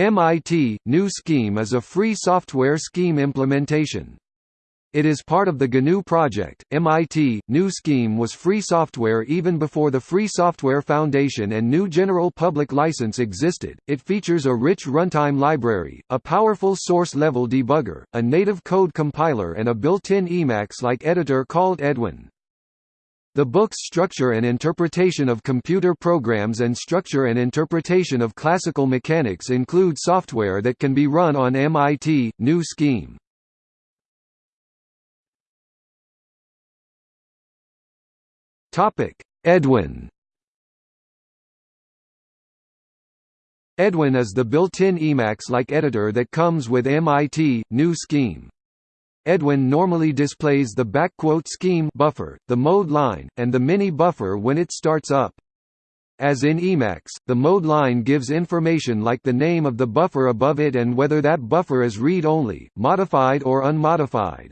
MIT GNU Scheme is a free software scheme implementation. It is part of the GNU project. MIT GNU Scheme was free software even before the Free Software Foundation and GNU General Public License existed. It features a rich runtime library, a powerful source-level debugger, a native code compiler and a built-in Emacs-like editor called Edwin. The book's Structure and Interpretation of Computer Programs and Structure and Interpretation of Classical Mechanics include software that can be run on MIT GNU Scheme. Topic: Edwin. Edwin is the built-in Emacs-like editor that comes with MIT GNU Scheme. Edwin normally displays the backquote scheme buffer, the mode line, and the mini buffer when it starts up. As in Emacs, the mode line gives information like the name of the buffer above it and whether that buffer is read-only, modified or unmodified.